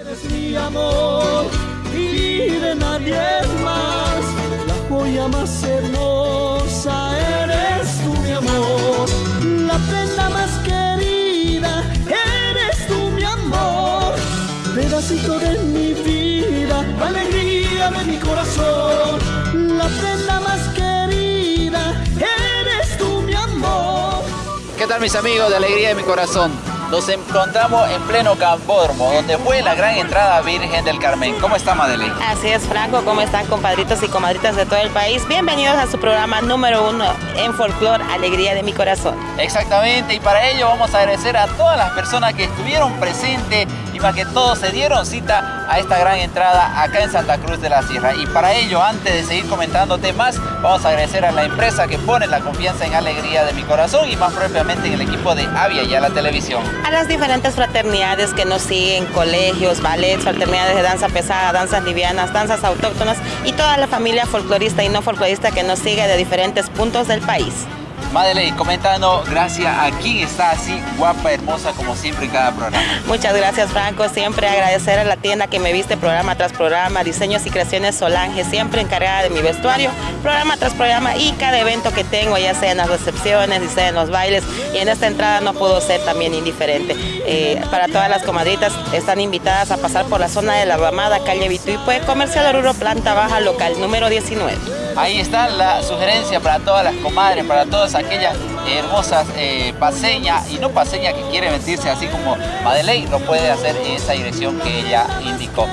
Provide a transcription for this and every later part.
Eres mi amor y de nadie más, la joya más hermosa eres tú mi amor, la prenda más querida eres tú mi amor, pedacito de mi vida, alegría de mi corazón, la prenda más querida eres tú mi amor. ¿Qué tal mis amigos de Alegría de mi Corazón? Nos encontramos en pleno Campódromo, donde fue la gran entrada Virgen del Carmen. ¿Cómo está Madeleine? Así es, Franco. ¿Cómo están, compadritos y comadritas de todo el país? Bienvenidos a su programa número uno en Folklore, Alegría de mi Corazón. Exactamente, y para ello vamos a agradecer a todas las personas que estuvieron presentes para que todos se dieron cita a esta gran entrada acá en Santa Cruz de la Sierra. Y para ello, antes de seguir comentándote más, vamos a agradecer a la empresa que pone la confianza en Alegría de mi Corazón y más propiamente en el equipo de Avia y a la televisión. A las diferentes fraternidades que nos siguen, colegios, ballets, fraternidades de danza pesada, danzas livianas, danzas autóctonas y toda la familia folclorista y no folclorista que nos sigue de diferentes puntos del país. Madeleine, comentando, gracias a quien está así guapa, hermosa como siempre en cada programa. Muchas gracias Franco, siempre agradecer a la tienda que me viste programa tras programa, Diseños y Creaciones Solange, siempre encargada de mi vestuario, programa tras programa y cada evento que tengo, ya sea en las recepciones, ya sea en los bailes y en esta entrada no puedo ser también indiferente. Eh, para todas las comadritas están invitadas a pasar por la zona de la Ramada, calle Vituipue, Comercial Oruro, planta baja local, número 19. Ahí está la sugerencia para todas las comadres, para todas aquellas hermosas eh, paseñas y no paseñas que quieren vestirse así como Madeleine, lo puede hacer en esa dirección que ella indicó.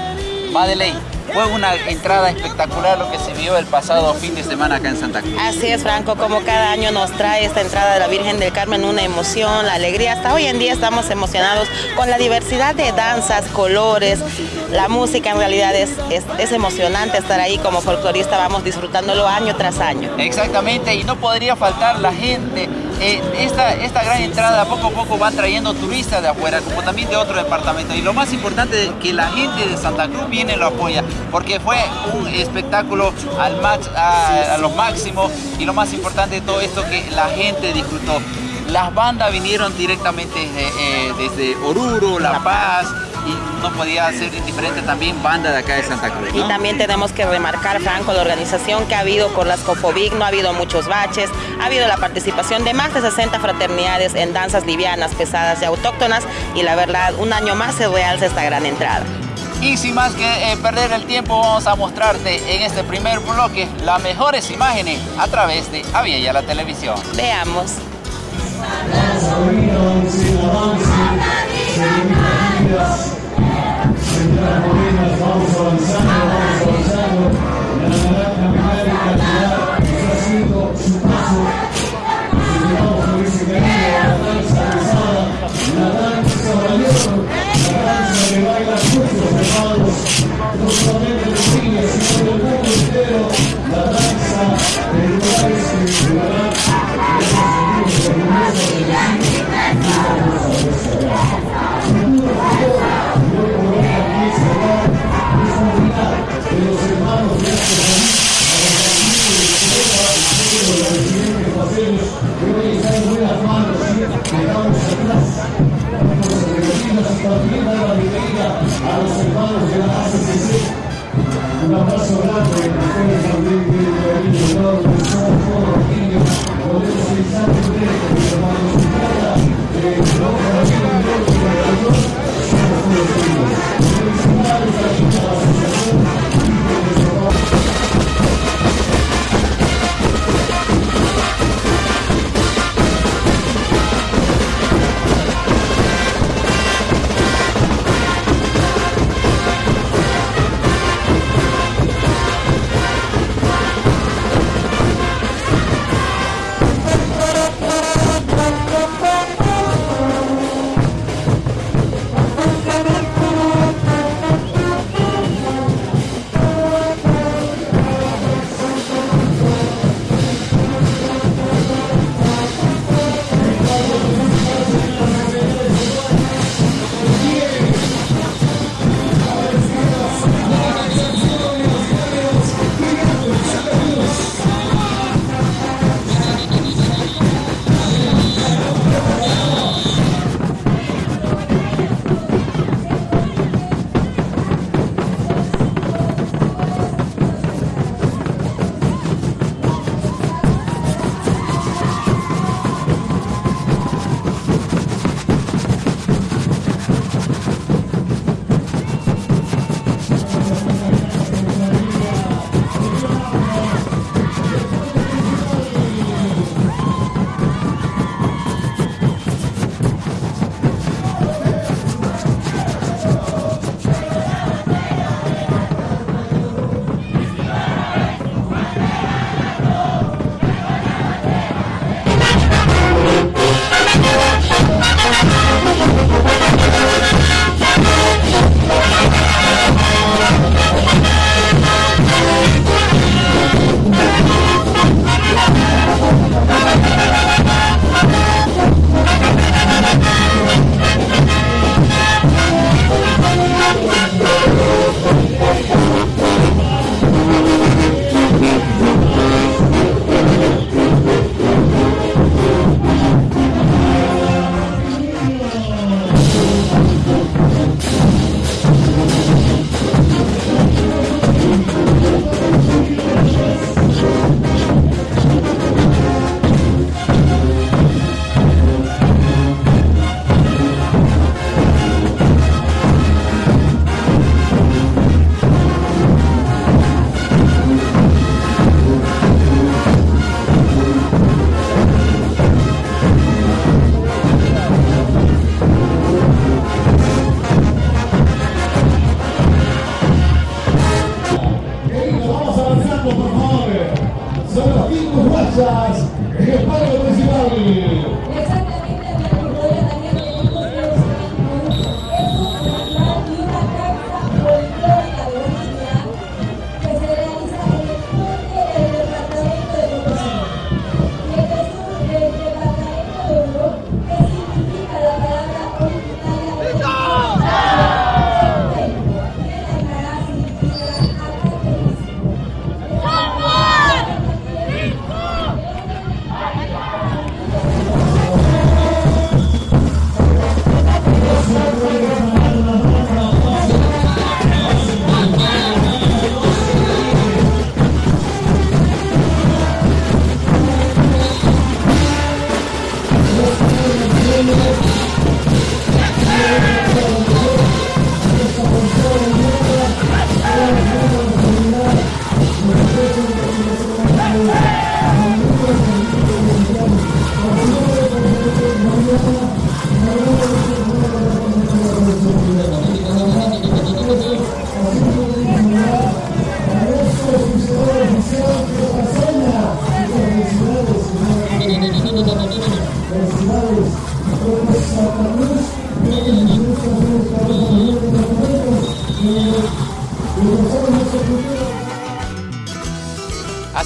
Madeleine, fue una entrada espectacular lo que se vio el pasado fin de semana acá en Santa Cruz. Así es, Franco, como cada año nos trae esta entrada de la Virgen del Carmen una emoción, la alegría. Hasta hoy en día estamos emocionados con la diversidad de danzas, colores, la música en realidad es, es, es emocionante estar ahí como folclorista, vamos disfrutándolo año tras año. Exactamente, y no podría faltar la gente. Eh, esta, esta gran entrada poco a poco va trayendo turistas de afuera, como también de otro departamento. Y lo más importante es que la gente de Santa Cruz viene y lo apoya, porque fue un espectáculo al max, a, a lo máximo. Y lo más importante de todo esto, que la gente disfrutó. Las bandas vinieron directamente desde, eh, desde Oruro, La Paz, y no podía ser indiferente también banda de acá de Santa Cruz. ¿no? Y también tenemos que remarcar, Franco, la organización que ha habido con las Cofovic, no ha habido muchos baches, ha habido la participación de más de 60 fraternidades en danzas livianas, pesadas y autóctonas, y la verdad, un año más se realza esta gran entrada. Y sin más que eh, perder el tiempo, vamos a mostrarte en este primer bloque las mejores imágenes a través de Avia y a la televisión. Veamos. No solamente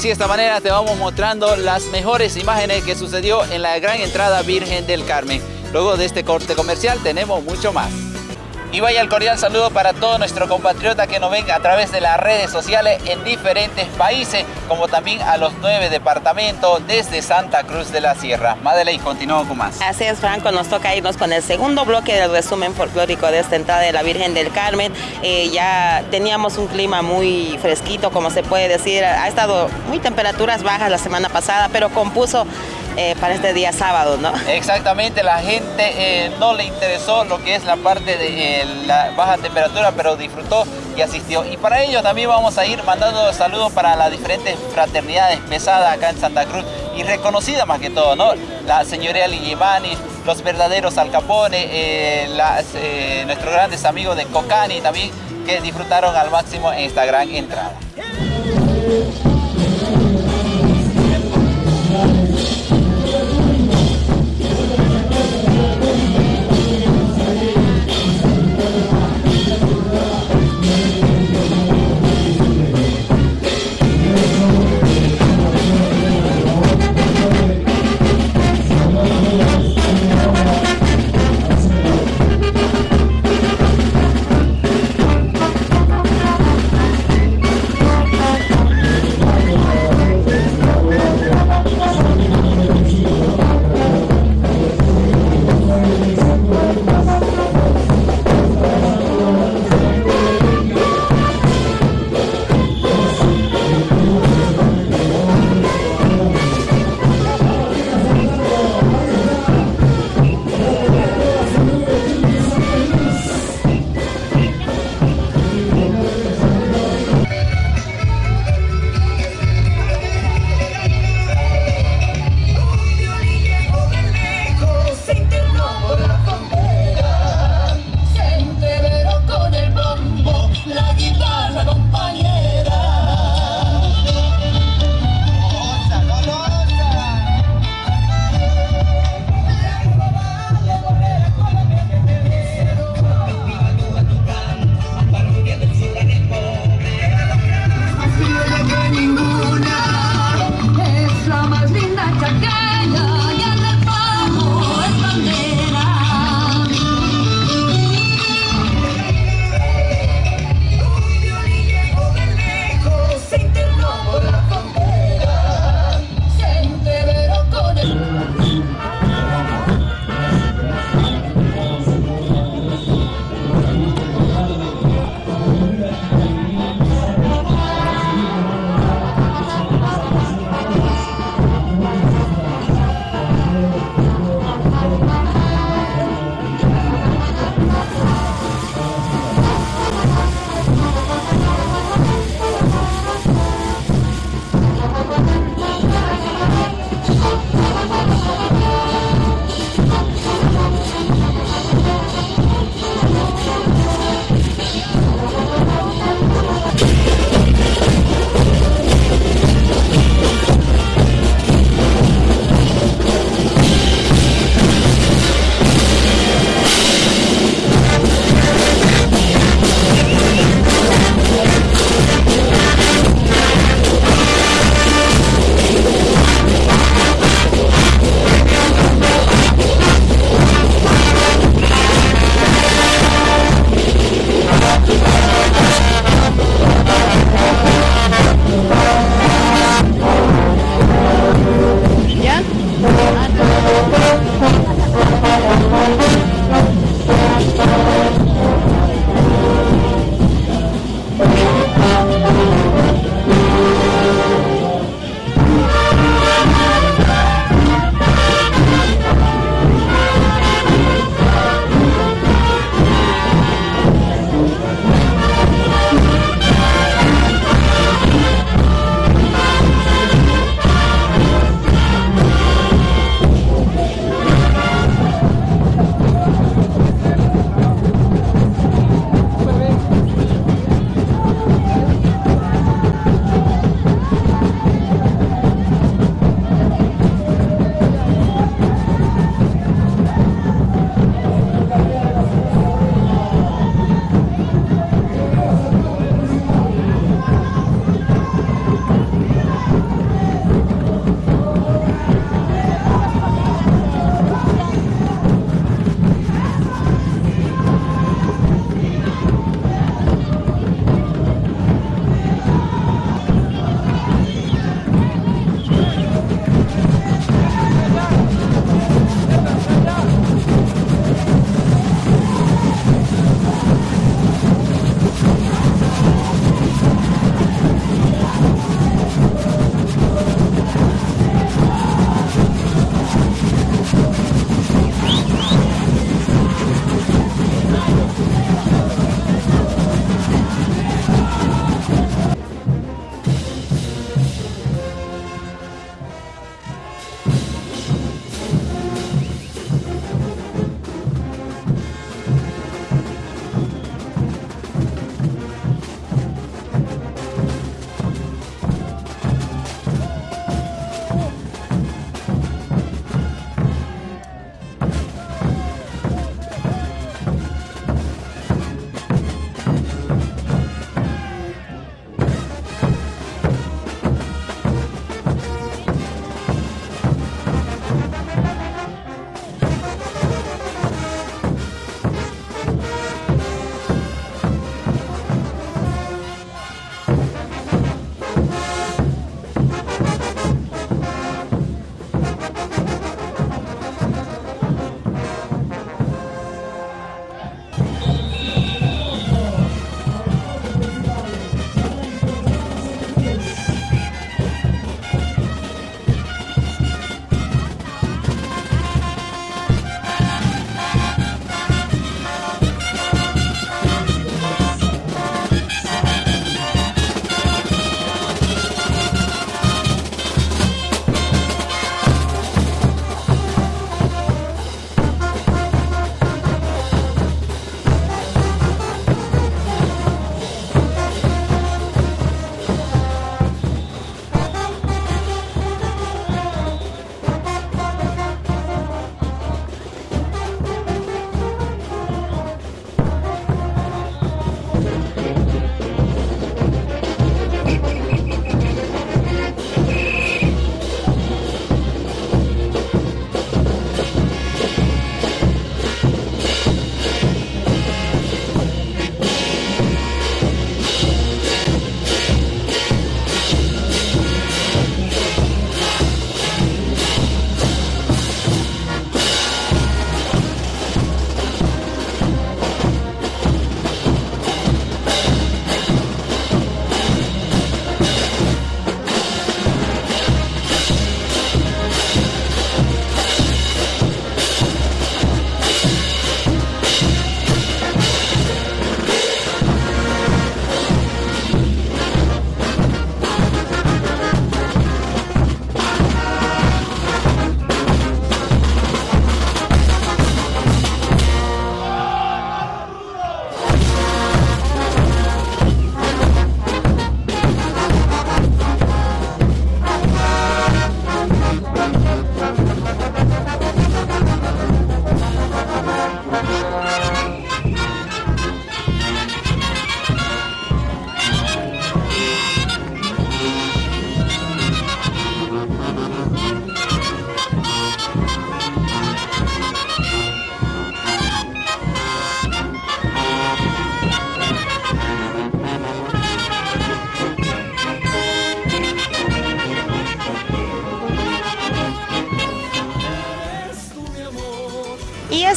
Así de esta manera te vamos mostrando las mejores imágenes que sucedió en la gran entrada Virgen del Carmen. Luego de este corte comercial tenemos mucho más. Y vaya el cordial saludo para todos nuestros compatriotas que nos ven a través de las redes sociales en diferentes países, como también a los nueve departamentos desde Santa Cruz de la Sierra. Madeleine, continuamos con más. Así es, Franco, nos toca irnos con el segundo bloque del resumen folclórico de esta entrada de la Virgen del Carmen. Eh, ya teníamos un clima muy fresquito, como se puede decir. Ha estado muy temperaturas bajas la semana pasada, pero compuso eh, para este día sábado, ¿no? Exactamente, la gente eh, no le interesó lo que es la parte de eh, la baja temperatura, pero disfrutó y asistió. Y para ello también vamos a ir mandando saludos para las diferentes fraternidades pesadas acá en Santa Cruz y reconocidas más que todo, ¿no? La señoría Ligimanis, los verdaderos Alcapone, nuestros grandes amigos de Cocani también que disfrutaron al máximo en esta gran entrada.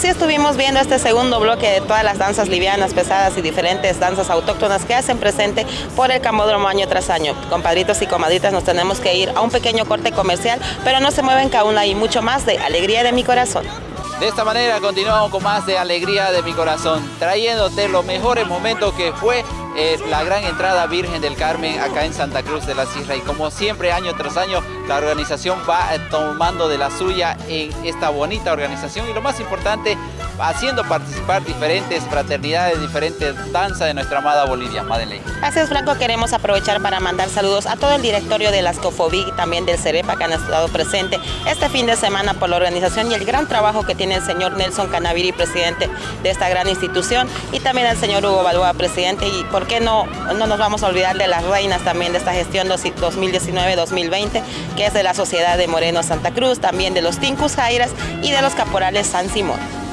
Estuvimos viendo este segundo bloque de todas las danzas livianas, pesadas y diferentes danzas autóctonas que hacen presente por el Camódromo año tras año. Compadritos y comadritas, nos tenemos que ir a un pequeño corte comercial, pero no se mueven que aún hay mucho más de Alegría de mi Corazón. De esta manera continuamos con más de Alegría de mi Corazón, trayéndote los mejores momentos que fue eh, la gran entrada Virgen del Carmen acá en Santa Cruz de la Sierra. Y como siempre año tras año la organización va eh, tomando de la suya en esta bonita organización. Y lo más importante haciendo participar diferentes fraternidades, diferentes danzas de nuestra amada Bolivia, Madeleine. Gracias Franco, queremos aprovechar para mandar saludos a todo el directorio de las COFOBIC y también del CEREPA que han estado presente este fin de semana por la organización y el gran trabajo que tiene el señor Nelson Canaviri, presidente de esta gran institución y también al señor Hugo Balboa, presidente y por qué no, no nos vamos a olvidar de las reinas también de esta gestión 2019-2020 que es de la Sociedad de Moreno Santa Cruz, también de los Tincus Jairas y de los Caporales San Simón.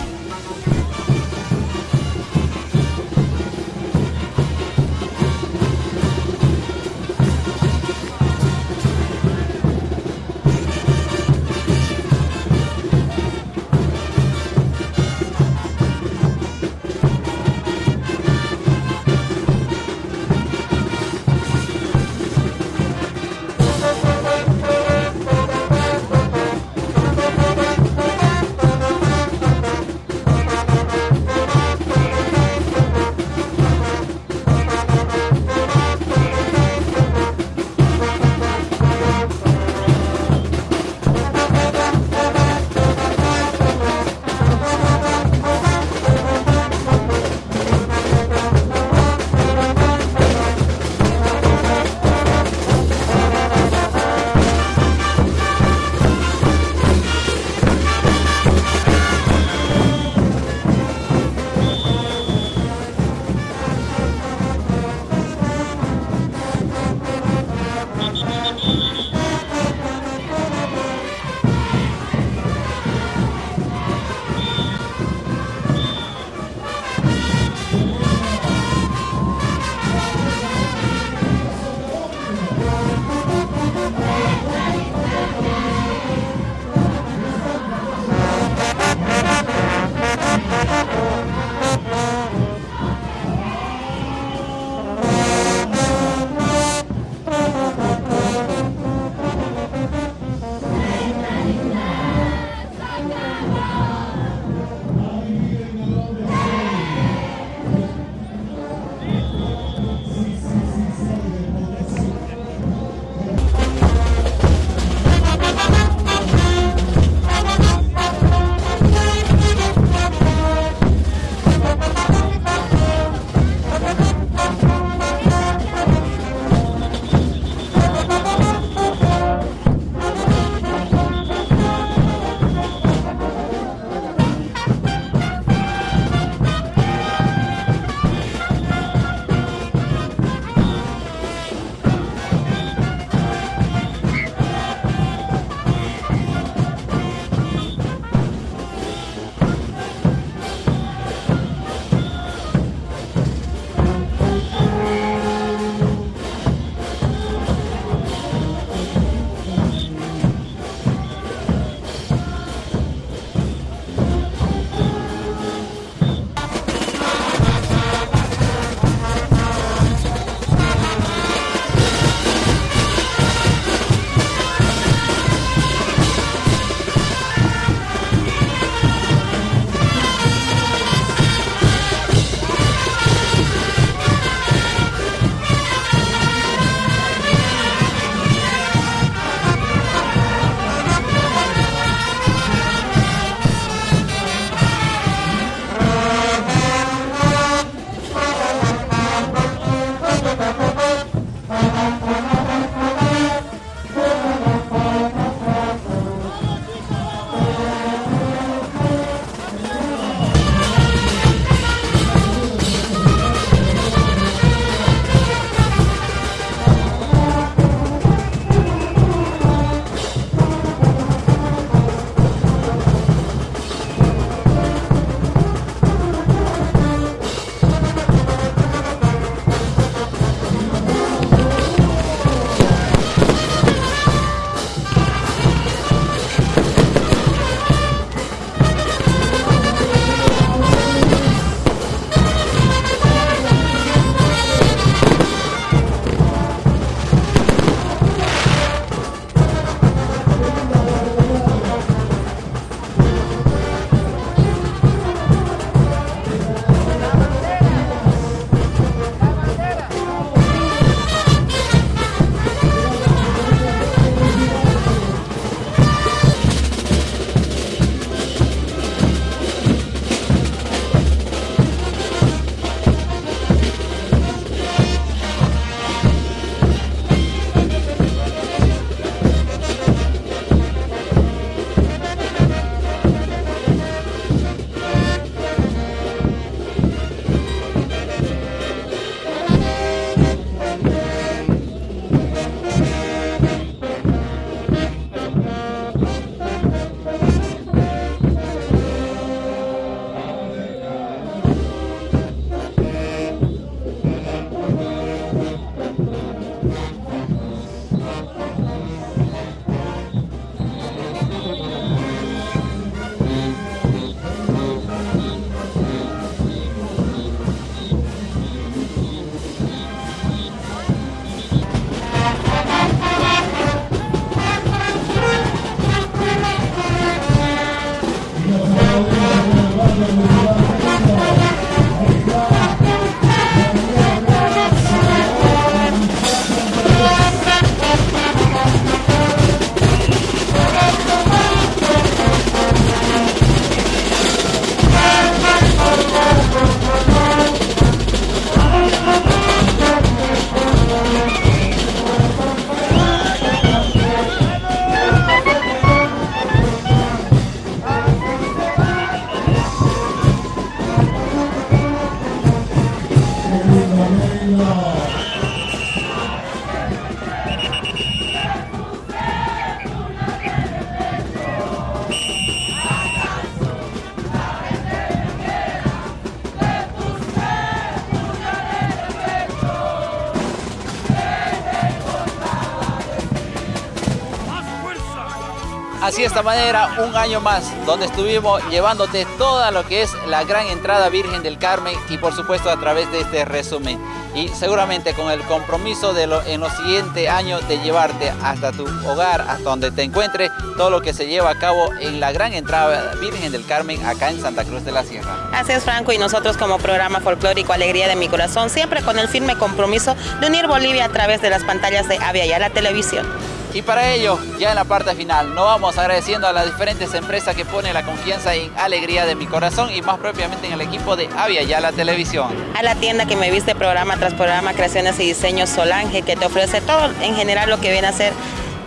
Así de esta manera, un año más, donde estuvimos llevándote toda lo que es la gran entrada Virgen del Carmen y por supuesto a través de este resumen. Y seguramente con el compromiso de en los siguientes años de llevarte hasta tu hogar, hasta donde te encuentres, todo lo que se lleva a cabo en la gran entrada Virgen del Carmen acá en Santa Cruz de la Sierra. Así es, Franco, y nosotros como programa folclórico Alegría de mi Corazón, siempre con el firme compromiso de unir Bolivia a través de las pantallas de Avia y a la televisión. Y para ello, ya en la parte final, nos vamos agradeciendo a las diferentes empresas que ponen la confianza en Alegría de mi Corazón y más propiamente en el equipo de Avia Ya la Televisión. A la tienda que me viste programa tras programa, creaciones y diseños Solange, que te ofrece todo en general lo que viene a ser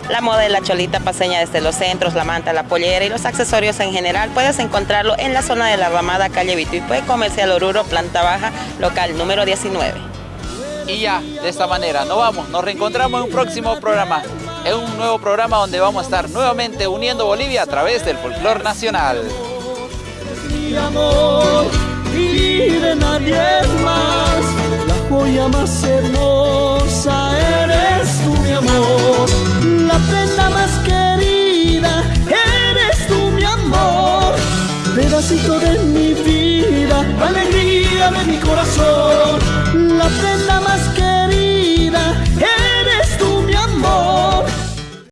la moda de la cholita paseña desde los centros, la manta, la pollera y los accesorios en general. Puedes encontrarlo en la zona de la Ramada, calle Vituipue, Comercial Oruro, planta baja, local número 19. Y ya, de esta manera, nos vamos, nos reencontramos en un próximo programa es un nuevo programa donde vamos a estar nuevamente uniendo Bolivia a través del folclor nacional. Mi amor y de nadie más, la joya más hermosa eres tú, mi amor, la prenda más querida eres tú, mi amor, pedacito de mi vida, alegría de mi corazón, la prenda